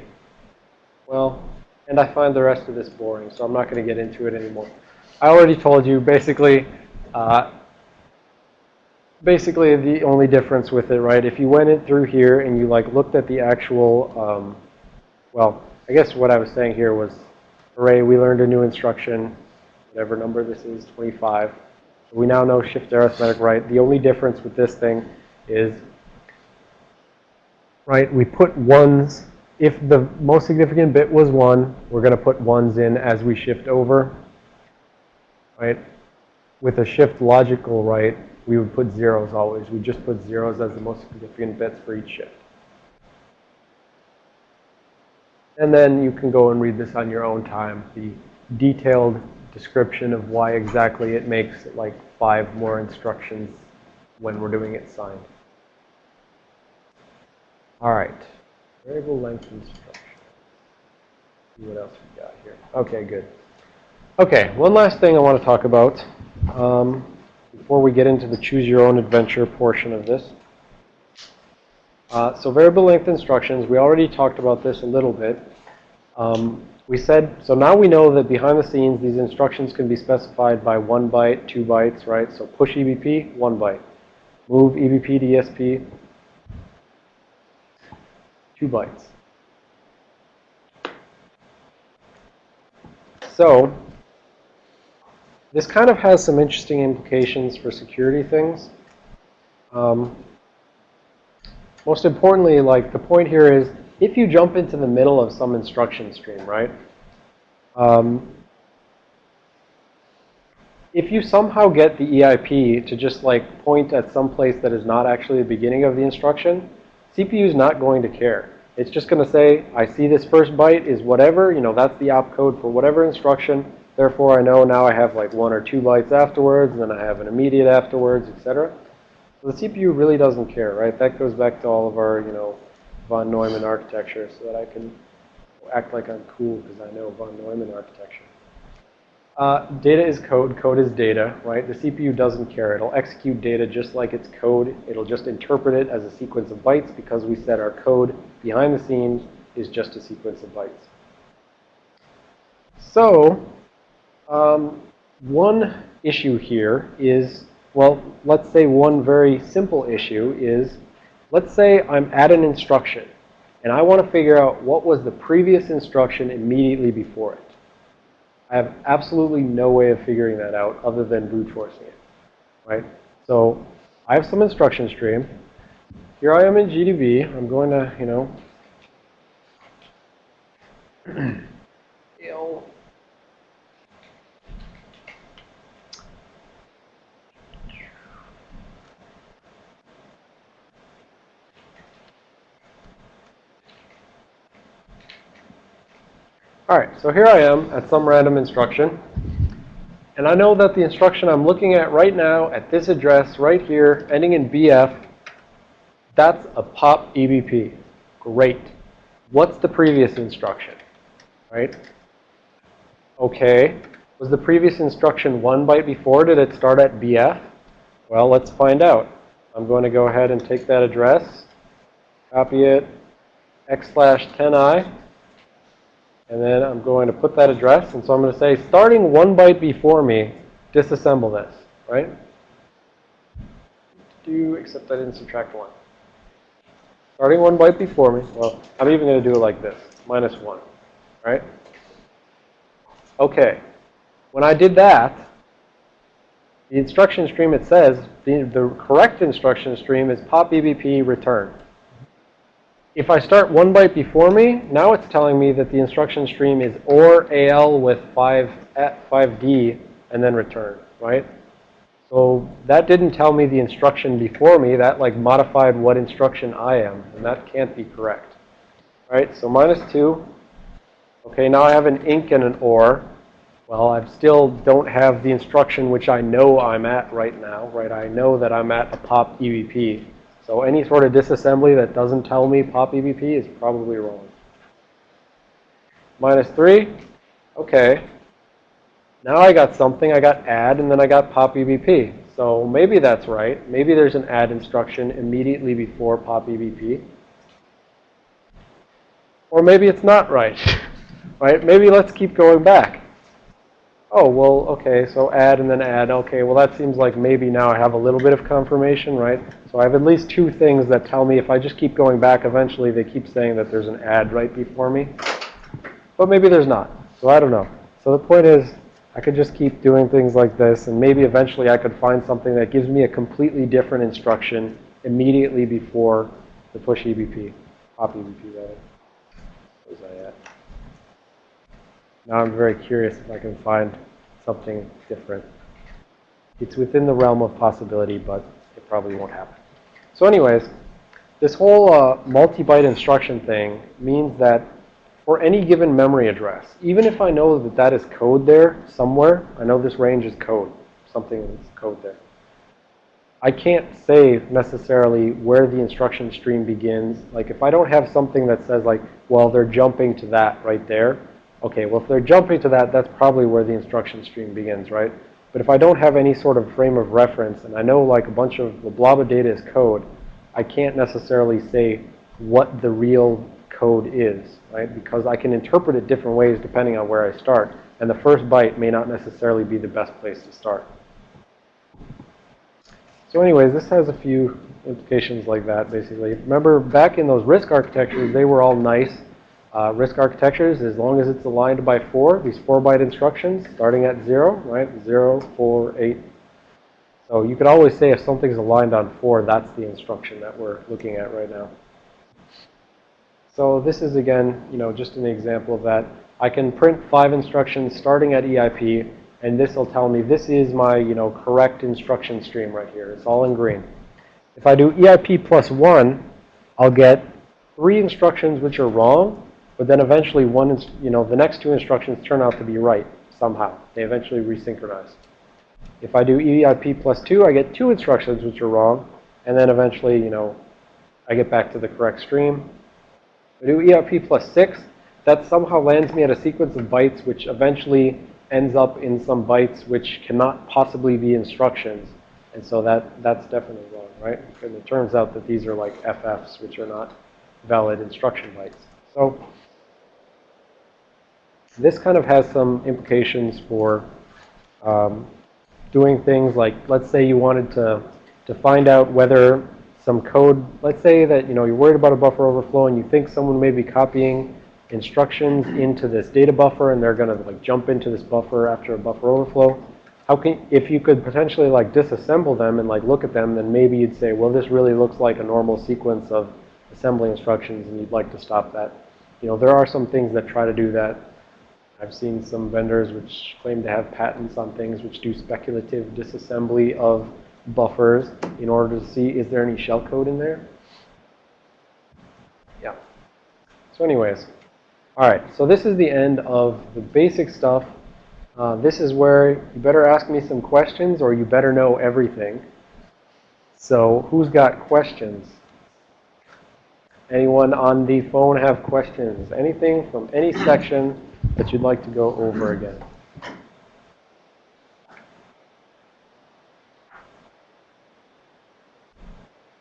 Well, and I find the rest of this boring, so I'm not going to get into it anymore. I already told you, basically, uh, basically the only difference with it, right? If you went it through here and you like looked at the actual, um, well, I guess what I was saying here was, hooray, we learned a new instruction, whatever number this is, 25. We now know shift arithmetic right. The only difference with this thing is, right, we put ones, if the most significant bit was 1, we're going to put ones in as we shift over, right? With a shift logical right, we would put zeros always. We just put zeros as the most significant bits for each shift. And then you can go and read this on your own time, the detailed description of why exactly it makes like five more instructions when we're doing it signed. All right. Variable length instruction. See what else we got here. Okay, good. Okay, one last thing I want to talk about um, before we get into the choose your own adventure portion of this. Uh, so variable length instructions, we already talked about this a little bit. Um, we said, so now we know that behind the scenes, these instructions can be specified by one byte, two bytes, right? So push EBP, one byte. Move EBP to ESP, two bytes. So this kind of has some interesting implications for security things. Um, most importantly, like the point here is, if you jump into the middle of some instruction stream, right? Um, if you somehow get the EIP to just like point at some place that is not actually the beginning of the instruction, CPU is not going to care. It's just going to say, I see this first byte is whatever, you know, that's the opcode for whatever instruction. Therefore, I know now I have like one or two bytes afterwards, and then I have an immediate afterwards, etc. So the CPU really doesn't care, right? That goes back to all of our, you know, von Neumann architecture so that I can act like I'm cool because I know von Neumann architecture. Uh, data is code, code is data, right? The CPU doesn't care. It'll execute data just like it's code. It'll just interpret it as a sequence of bytes because we said our code behind the scenes is just a sequence of bytes. So, um, one issue here is, well, let's say one very simple issue is, let's say I'm at an instruction and I want to figure out what was the previous instruction immediately before it. I have absolutely no way of figuring that out other than brute forcing it, right? So I have some instruction stream. Here I am in GDB. I'm going to, you know, [clears throat] All right, so here I am at some random instruction. And I know that the instruction I'm looking at right now at this address right here, ending in BF, that's a pop EBP. Great. What's the previous instruction? Right? Okay. Was the previous instruction one byte before? Did it start at BF? Well, let's find out. I'm going to go ahead and take that address, copy it, x slash 10i, and then I'm going to put that address. And so I'm going to say, starting one byte before me, disassemble this, right? Do, except I didn't subtract one. Starting one byte before me. Well, I'm even going to do it like this, minus one, right? Okay. When I did that, the instruction stream, it says, the, the correct instruction stream is pop EBP return. If I start one byte before me, now it's telling me that the instruction stream is OR AL with 5 eh, at 5D and then return, right? So that didn't tell me the instruction before me. That like modified what instruction I am, and that can't be correct. Right? So minus 2. Okay, now I have an INC and an OR. Well, I still don't have the instruction which I know I'm at right now, right? I know that I'm at a pop EBP. So any sort of disassembly that doesn't tell me pop EBP is probably wrong. Minus 3. Okay. Now I got something. I got add, and then I got pop EBP. So maybe that's right. Maybe there's an add instruction immediately before pop EBP. Or maybe it's not right. [laughs] right? Maybe let's keep going back. Oh, well, okay, so add and then add. Okay, well, that seems like maybe now I have a little bit of confirmation, right? So I have at least two things that tell me if I just keep going back, eventually they keep saying that there's an add right before me. But maybe there's not. So I don't know. So the point is, I could just keep doing things like this, and maybe eventually I could find something that gives me a completely different instruction immediately before the push EBP, pop EBP rather. Where's that at? Now I'm very curious if I can find something different. It's within the realm of possibility, but it probably won't happen. So anyways, this whole uh, multi-byte instruction thing means that for any given memory address, even if I know that that is code there somewhere, I know this range is code, something is code there. I can't say necessarily where the instruction stream begins. Like if I don't have something that says like, well, they're jumping to that right there. Okay, well, if they're jumping to that, that's probably where the instruction stream begins, right? But if I don't have any sort of frame of reference, and I know like a bunch of the blob of data is code, I can't necessarily say what the real code is, right? Because I can interpret it different ways depending on where I start. And the first byte may not necessarily be the best place to start. So anyways, this has a few implications like that, basically. Remember, back in those RISC architectures, they were all nice uh, RISC architectures, as long as it's aligned by 4, these 4-byte instructions, starting at 0, right? Zero, four, eight. So you could always say if something's aligned on 4, that's the instruction that we're looking at right now. So this is, again, you know, just an example of that. I can print five instructions starting at EIP, and this will tell me this is my, you know, correct instruction stream right here. It's all in green. If I do EIP plus 1, I'll get three instructions which are wrong, but then eventually one is, you know, the next two instructions turn out to be right somehow. They eventually resynchronize. If I do EIP plus 2, I get two instructions which are wrong, and then eventually, you know, I get back to the correct stream. I do EIP plus 6, that somehow lands me at a sequence of bytes which eventually ends up in some bytes which cannot possibly be instructions. And so that, that's definitely wrong, right? And it turns out that these are like FFs, which are not valid instruction bytes. So this kind of has some implications for um, doing things like, let's say you wanted to, to find out whether some code, let's say that, you know, you're worried about a buffer overflow and you think someone may be copying instructions into this data buffer and they're going to like jump into this buffer after a buffer overflow. How can, if you could potentially like disassemble them and like look at them, then maybe you'd say, well, this really looks like a normal sequence of assembly instructions and you'd like to stop that. You know, there are some things that try to do that. I've seen some vendors which claim to have patents on things which do speculative disassembly of buffers in order to see is there any shellcode in there. Yeah. So anyways, all right. So this is the end of the basic stuff. Uh, this is where you better ask me some questions or you better know everything. So who's got questions? Anyone on the phone have questions? Anything from any section that you'd like to go over again?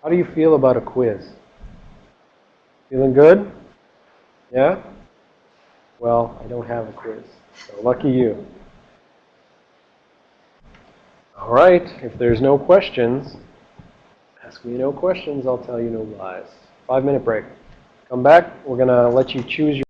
How do you feel about a quiz? Feeling good? Yeah? Well, I don't have a quiz, so lucky you. All right, if there's no questions, ask me no questions, I'll tell you no lies. Five minute break. Come back, we're going to let you choose your